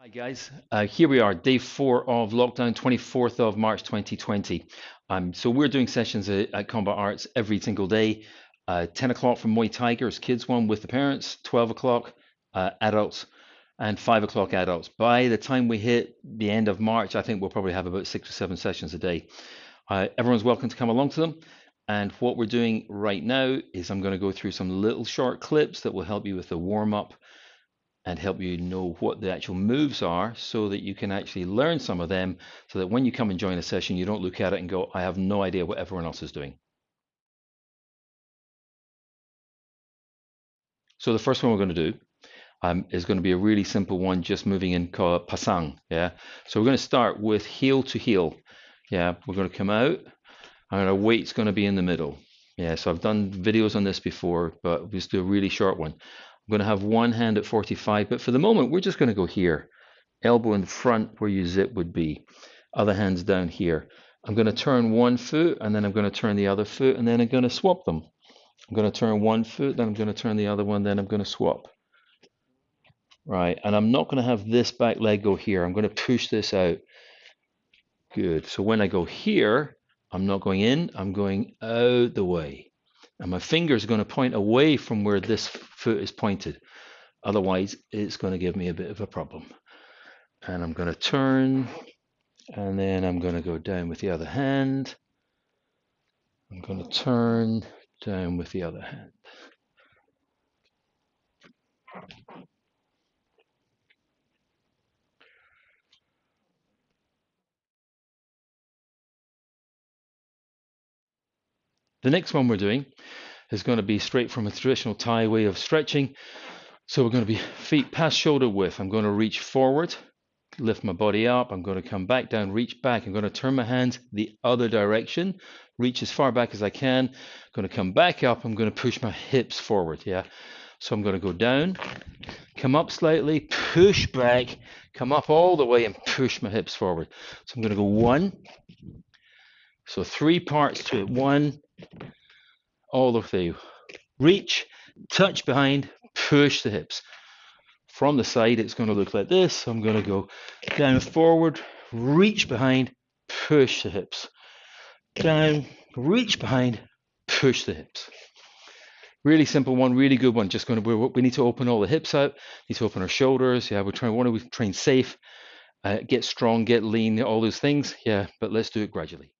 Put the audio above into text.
Hi guys, uh, here we are, day four of lockdown, 24th of March 2020. Um, so we're doing sessions at, at Combat Arts every single day. Uh, 10 o'clock for Muay Tigers, kids one with the parents, 12 o'clock uh, adults, and 5 o'clock adults. By the time we hit the end of March, I think we'll probably have about six or seven sessions a day. Uh, everyone's welcome to come along to them. And what we're doing right now is I'm going to go through some little short clips that will help you with the warm up and help you know what the actual moves are so that you can actually learn some of them so that when you come and join a session, you don't look at it and go, I have no idea what everyone else is doing. So the first one we're going to do um, is going to be a really simple one, just moving in called pasang. Yeah. So we're going to start with heel to heel. Yeah. We're going to come out and our weight's going to be in the middle. Yeah. So I've done videos on this before, but we'll just do a really short one. I'm going to have one hand at 45, but for the moment, we're just going to go here. Elbow in front where your zip would be. Other hand's down here. I'm going to turn one foot and then I'm going to turn the other foot and then I'm going to swap them. I'm going to turn one foot, then I'm going to turn the other one, then I'm going to swap. Right, and I'm not going to have this back leg go here. I'm going to push this out. Good. So when I go here, I'm not going in, I'm going out the way. And my finger is going to point away from where this foot is pointed. Otherwise, it's going to give me a bit of a problem. And I'm going to turn, and then I'm going to go down with the other hand. I'm going to turn down with the other hand. The next one we're doing is going to be straight from a traditional Thai way of stretching. So we're going to be feet past shoulder width. I'm going to reach forward, lift my body up. I'm going to come back down, reach back. I'm going to turn my hands the other direction, reach as far back as I can. I'm going to come back up. I'm going to push my hips forward. Yeah. So I'm going to go down, come up slightly, push back, come up all the way and push my hips forward. So I'm going to go one. So three parts to it. One, all of the. Reach, touch behind, push the hips. From the side, it's going to look like this. I'm going to go down forward, reach behind, push the hips. Down, reach behind, push the hips. Really simple one, really good one. Just going to, we need to open all the hips out, need to open our shoulders. Yeah, we're trying, want to train safe, uh, get strong, get lean, all those things. Yeah, but let's do it gradually.